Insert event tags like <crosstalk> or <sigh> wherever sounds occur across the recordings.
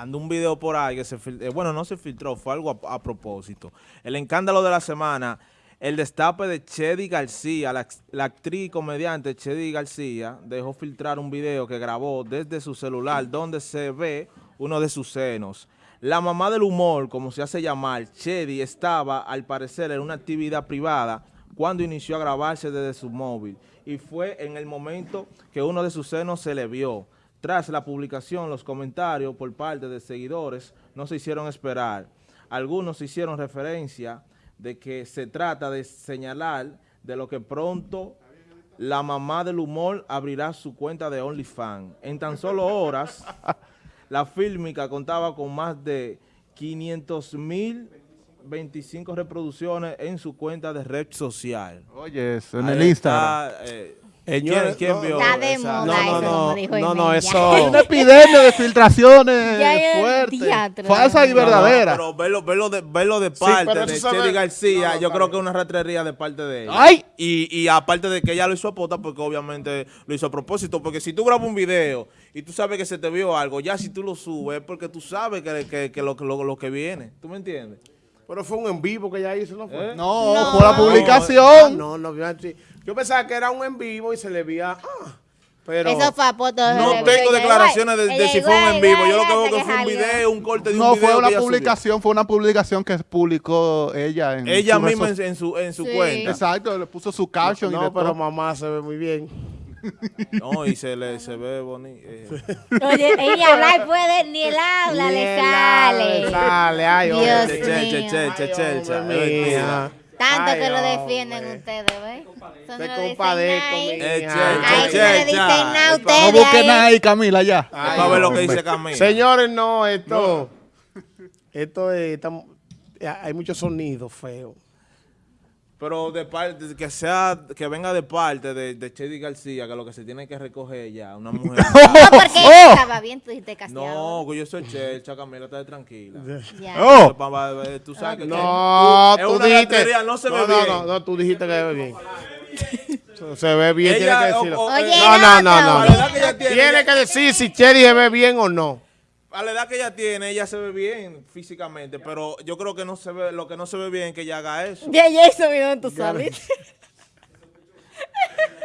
anda un video por ahí que se filtró, bueno, no se filtró, fue algo a, propósito. El escándalo de la semana, el destape de Chedi García, la, la actriz y comediante Chedi García, dejó filtrar un video que grabó desde su celular donde se ve uno de sus senos. La mamá del humor, como se hace llamar, Chedi, estaba al parecer en una actividad privada cuando inició a grabarse desde su móvil y fue en el momento que uno de sus senos se le vio. Tras la publicación, los comentarios por parte de seguidores no se hicieron esperar. Algunos hicieron referencia de que se trata de señalar de lo que pronto la mamá del humor abrirá su cuenta de OnlyFans. En tan solo horas, <laughs> la fílmica contaba con más de 500 mil 25 reproducciones en su cuenta de red social. Oye, eso, en Ahí el Instagram. está, eh, Señores, ¿Quién, quién no, vio Está de moda No, no, eso, no, dijo no, no, eso- una epidemia de filtraciones diatro. falsas y No, No, no, verdaderas. pero verlo, verlo de, verlo de parte de Chedi García, No, no, yo creo que es una ratrería de parte de ella. ¡Ay! Y, y aparte de que ella lo hizo a pota, porque obviamente lo hizo a propósito, porque si tú grabas un video y tú sabes que se te vio algo, ya si tú lo subes es porque tú sabes que, que, que lo, lo, lo que viene. ¿Tú me entiendes? Pero fue un en vivo que ella hizo, ¿no fue? ¿Eh? No, No. por la Ah, publicación. No, no, yo, yo pensaba que era un en vivo y se le veía. Ah, pero. Eso fue a foto de No tengo declaraciones de, si fue un en vivo. Yo lo que veo que fue un video, un corte de un No, video fue una que ella subió. publicación, fue una publicación que publicó ella en Ella su misma en, su, en su Sí. cuenta. Exacto, le puso su caption y No, pero todo. mamá se ve muy bien. <laughs> No, y se le se ve bonito. Oye, ella habla y puede, ni el habla Ni le sale. sale, ay, Dios oye. che, che, che, mío. che, che, che, che, Hombre. Tanto Ay, que lo hombre. defienden ustedes, ¿ves? Eso Te no lo dicen Eh, no nada a busquen ahí. nada ahí, Camila, ya. Ay, Para ver lo que hombre. dice Camila. Señores, no, esto. Esto es. tam- hay muchos sonidos feos. Pero de parte, que sea, que venga de parte de, de Chedi García, que lo que se tiene que recoger ya, una mujer. <laughs> No, porque <laughs> Oh. estaba bien, tú dijiste casteado. no, que yo soy Chelcha, Camila, está tranquila. Ya. Oh, Tú sabes que No, es tú una dijiste. ratería, no se ve no, bien. No, no, tú dijiste que se ve bien. <laughs> se ve bien, Ella, tiene que decirlo. Oye, no, no, no, no. No. tiene, Tiene que decir si Cherry se ve bien o no. A la edad que ella tiene, ella se ve bien físicamente, pero yo creo que no se ve, lo que no se ve bien es que ella haga eso. Ya, ya eso vino en tu salita. <laughs>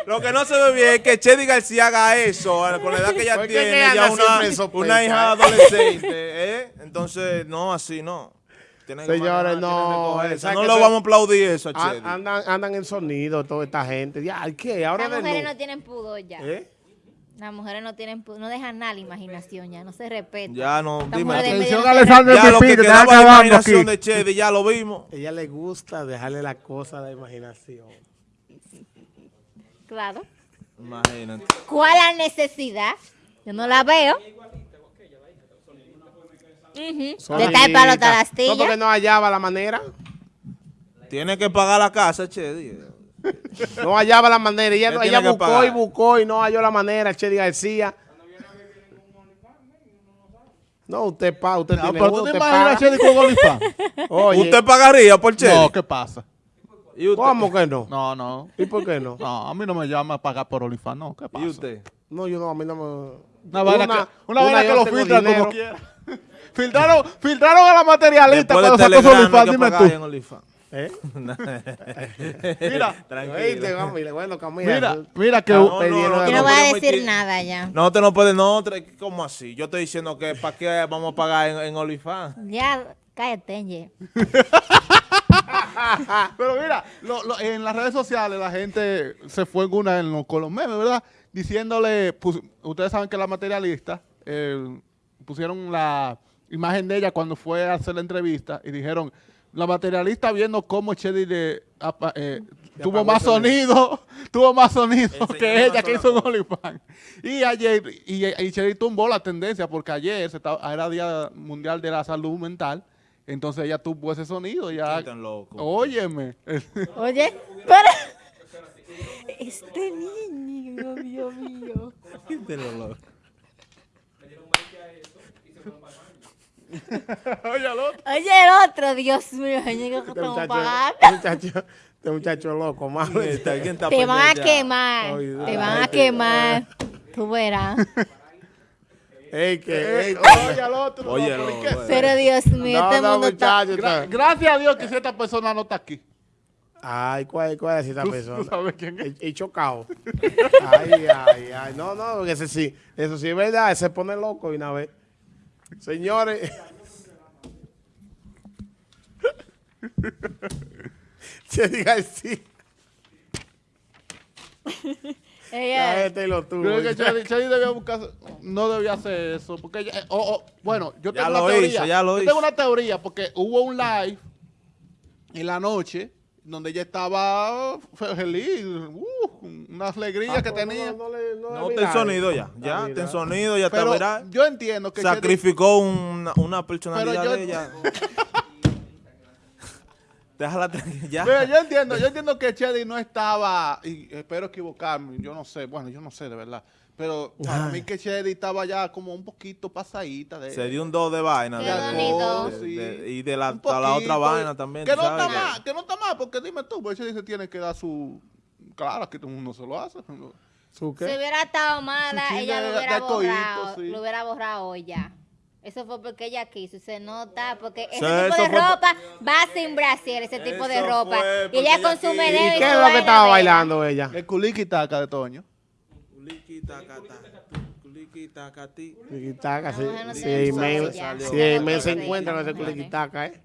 Lo que no se ve bien es que Chedi García haga eso, eh, con la edad que ella Porque tiene, que ella una, una hija adolescente, ¿eh? Entonces, no, así no. Tienen que Señores, tienen no, que. ¿sabes No le eso- vamos a aplaudir eso a Chedi. Andan, andan en sonido toda esta gente. Ya, ¿qué? Ahora Las mujeres no tienen pudor ya. ¿Eh? Las mujeres no tienen no dejan nada la imaginación ya, no se respetan. Ya no, dime. Atención, Alessandro Ya lo Pipí, que quedaba acabando imaginación aquí. de Chedi, ya lo vimos. Ella le gusta dejarle la cosa a la imaginación. Claro. Imagínate. ¿Cuál la necesidad? Yo no la veo. De estar para otra No, porque no hallaba la manera. Tiene que pagar la casa, Chedi. No hallaba la manera. Ella, ella buscó pagar. y buscó y no halló la manera. Chedi García. No, usted paga, usted Ah, tiene pero uno, tú te usted paga. Chedi con OnlyFans. <laughs> Oye, ¿Usted pagaría por Chedi? No, ¿qué pasa? ¿Y usted? ¿cómo que no? No, no. ¿Y por qué no? No, a mí no me llama a pagar por OnlyFans, no, ¿qué pasa? ¿Y usted? No, yo no, a mí no me... Una vaina que, una una que lo filtran dinero. como quiera. <laughs> filtraron, filtraron a la materialista Después de cuando sacó su no que dime tú. ¿Eh? <laughs> Mira, Tranquilo. Camila, bueno, Camila. mira, tú- mira que... No, no, Yo no voy a decir ir- nada ya. No, te no puedes, no, ¿cómo así? Yo estoy diciendo que ¿para qué vamos a pagar en, en OnlyFans? Ya, cállate, Ye. <laughs> Pero mira, lo- lo- en las redes sociales la gente se fue en una en los, con los memes, ¿verdad? Diciéndole, ustedes saben que la materialista eh, pusieron la imagen de ella cuando fue a hacer la entrevista y dijeron, la materialista viendo cómo Chedi le, apa- eh, <laughs> tuvo más sonido. tuvo más sonido Enseñó que ella que hizo foto. OnlyFans. Y ayer, y, y Chedi tumbó la tendencia porque ayer se estaba- era Día Mundial de la Salud Mental, entonces ella tuvo ese sonido. Ya, tan loco. Óyeme. <laughs> Oye, para. Este niño, Dios mío. <laughs> <laughs> Oye, al otro. Oye, el otro, Dios mío, señor, que Este que muchacho, pagar. este muchacho, este muchacho loco, mano. ¿Quién está Te van a quemar. Ay, Te van a quemar. Tú verás. <laughs> Ey, que, Eh, ey, oye al otro. no, pero ¿y qué? bueno. Pero Dios mío, no, este no, mundo está... muchacho, Gra- está- gracias a Dios que si esta persona no está aquí. Ay, ¿cuál, cuál es esta persona? tú <laughs> sabes quién es. Y, y chocado. ay, ay, ay. No, no, porque ese sí, eso sí es verdad, se pone loco de una vez. Señores. <laughs> Chedi García. <laughs> La Ella- gente lo tuvo. Creo que Chedi, <laughs> Chedi debía buscar, no debía hacer eso, porque ella- eh, oh, oh, bueno, yo Ya tengo lo una teoría. hizo, ya lo yo hizo. tengo una teoría porque hubo un live en la noche donde ella estaba fe- feliz, uh, una alegría Ah, que pues, tenía. No, no le- no le No, mira, ten sonido ya. Ya, ten sonido, ya está Pero viral. yo entiendo que Sacrificó una, una personalidad Pero yo- de ella. <laughs> Déjala tranquila. <laughs> Ya. Mira, yo entiendo, yo entiendo que Chedi no estaba, y espero equivocarme, yo no sé, bueno, yo no sé de verdad, pero para mí que Chedi estaba ya como un poquito pasadita de... Se dio un do de vaina. De- de- bonito. de- Sí. de- y de la, otra vaina también. Que no sabes está mal, que no está mal, porque dime tú, porque Chedi se tiene que dar su... Claro, que todo el mundo se lo hace. ¿Su Si hubiera estado mala, ella lo hubiera de coíto, borrado, sí. lo hubiera borrado ya. Eso fue porque ella quiso se nota, porque ese tipo de ropa va sin brasier, ese tipo de ropa. Y ella ella con su quiso. ¿Y qué es lo que estaba bailando ella? El culiqui taca de Toño. Culiqui, tacata, culiqui, ya. sí, Ya lo men se encuentra con ese mujeres. culiquitaca, ¿eh?